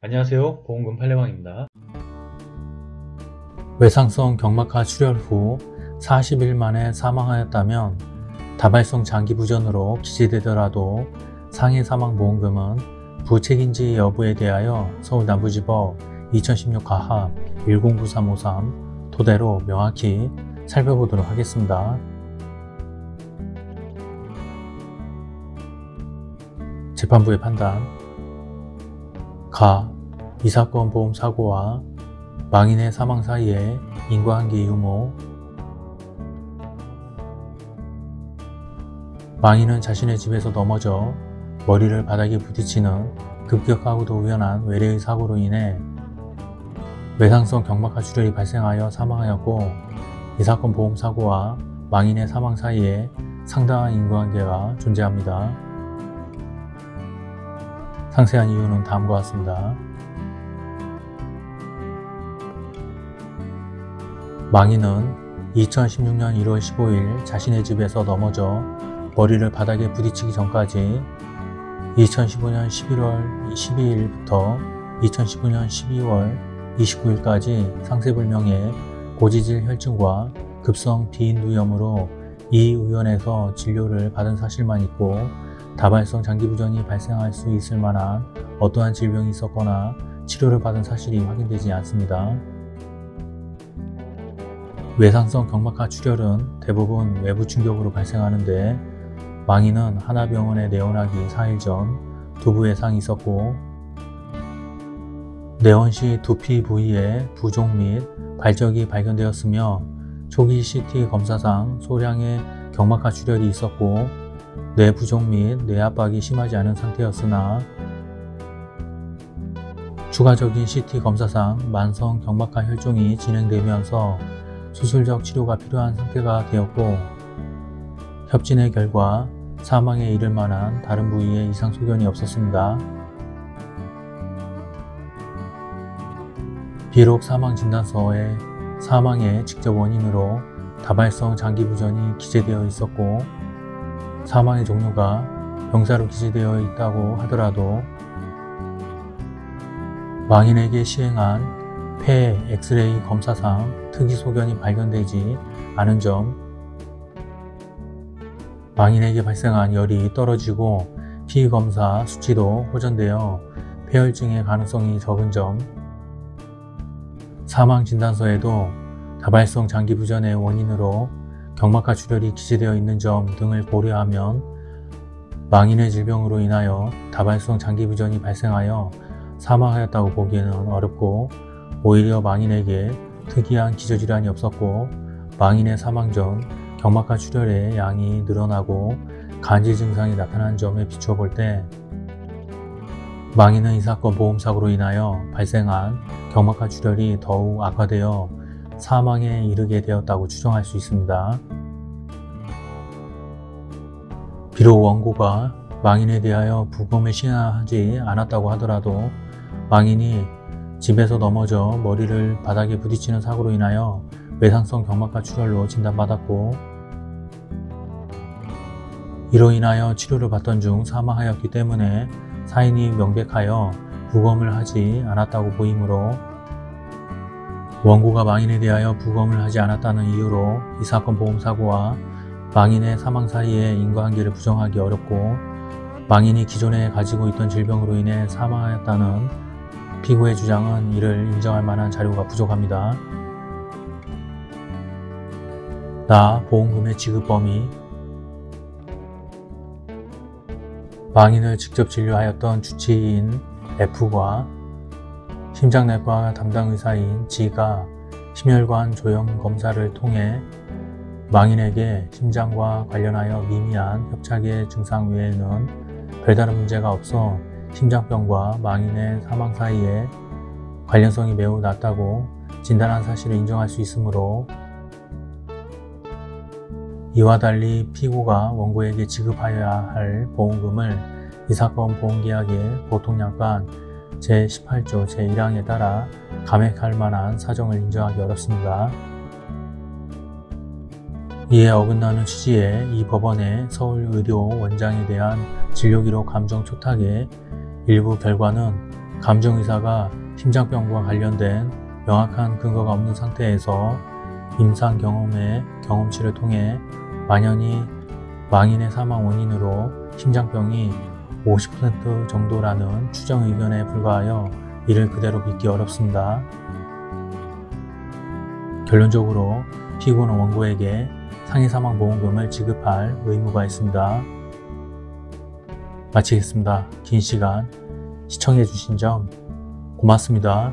안녕하세요 보험금 팔례방입니다 외상성 경막하 출혈 후 40일 만에 사망하였다면 다발성 장기부전으로 기재되더라도 상해 사망보험금은 부책인지 여부에 대하여 서울남부지법 2016 가합 109353 토대로 명확히 살펴보도록 하겠습니다. 재판부의 판단 가. 이 사건 보험 사고와 망인의 사망 사이에 인과관계 유무 망인은 자신의 집에서 넘어져 머리를 바닥에 부딪히는 급격하고도 우연한 외래의 사고로 인해 외상성 경막하 출혈이 발생하여 사망하였고 이 사건 보험 사고와 망인의 사망 사이에 상당한 인과관계가 존재합니다. 상세한 이유는 다음과 같습니다. 망인은 2016년 1월 15일 자신의 집에서 넘어져 머리를 바닥에 부딪히기 전까지 2015년 11월 12일부터 2019년 12월 29일까지 상세불명의 고지질 혈증과 급성 비인두염으로 이 의원에서 진료를 받은 사실만 있고 다발성 장기부전이 발생할 수 있을 만한 어떠한 질병이 있었거나 치료를 받은 사실이 확인되지 않습니다. 외상성 경막하 출혈은 대부분 외부 충격으로 발생하는데 망인은 하나병원에 내원하기 4일 전 두부 외상이 있었고 내원 시 두피 부위에 부종 및 발적이 발견되었으며 초기 CT 검사상 소량의 경막하 출혈이 있었고 뇌 부종 및 뇌압박이 심하지 않은 상태였으나 추가적인 CT 검사상 만성 경막하 혈종이 진행되면서 수술적 치료가 필요한 상태가 되었고 협진의 결과 사망에 이를 만한 다른 부위에 이상 소견이 없었습니다. 비록 사망진단서에 사망의 직접 원인으로 다발성 장기부전이 기재되어 있었고 사망의 종류가 병사로 기재되어 있다고 하더라도 망인에게 시행한 폐 엑스레이 검사상 특이 소견이 발견되지 않은 점. 망인에게 발생한 열이 떨어지고 피검사 수치도 호전되어 폐혈증의 가능성이 적은 점. 사망진단서에도 다발성 장기부전의 원인으로 경막하 출혈이 기재되어 있는 점 등을 고려하면 망인의 질병으로 인하여 다발성 장기부전이 발생하여 사망하였다고 보기에는 어렵고 오히려 망인에게 특이한 기저질환이 없었고 망인의 사망 전 경막하 출혈의 양이 늘어나고 간질 증상이 나타난 점에 비추어 볼 때 망인은 이 사건 보험사고로 인하여 발생한 경막하 출혈이 더욱 악화되어 사망에 이르게 되었다고 추정할 수 있습니다. 비록 원고가 망인에 대하여 부검을 시행하지 않았다고 하더라도 망인이 집에서 넘어져 머리를 바닥에 부딪히는 사고로 인하여 외상성 경막하 출혈로 진단받았고 이로 인하여 치료를 받던 중 사망하였기 때문에 사인이 명백하여 부검을 하지 않았다고 보이므로 원고가 망인에 대하여 부검을 하지 않았다는 이유로 이 사건 보험사고와 망인의 사망 사이의 인과관계를 부정하기 어렵고 망인이 기존에 가지고 있던 질병으로 인해 사망하였다는 피고의 주장은 이를 인정할 만한 자료가 부족합니다. 나 보험금의 지급 범위 망인을 직접 진료하였던 주치의인 F과 심장내과 담당 의사인 G가 심혈관 조형 검사를 통해 망인에게 심장과 관련하여 미미한 협착의 증상 외에는 별다른 문제가 없어 심장병과 망인의 사망 사이에 관련성이 매우 낮다고 진단한 사실을 인정할 수 있으므로 이와 달리 피고가 원고에게 지급하여야 할 보험금을 이 사건 보험계약의 보통약관 제18조 제1항에 따라 감액할 만한 사정을 인정하기 어렵습니다. 이에 어긋나는 취지의 이 법원의 서울의료 원장에 대한 진료기록 감정 초탁의 일부 결과는 감정의사가 심장병과 관련된 명확한 근거가 없는 상태에서 임상 경험의 경험치를 통해 만연히 망인의 사망 원인으로 심장병이 50% 정도라는 추정 의견에 불과하여 이를 그대로 믿기 어렵습니다. 결론적으로 피고는 원고에게 상해 사망 보험금을 지급할 의무가 있습니다. 마치겠습니다. 긴 시간 시청해주신 점 고맙습니다.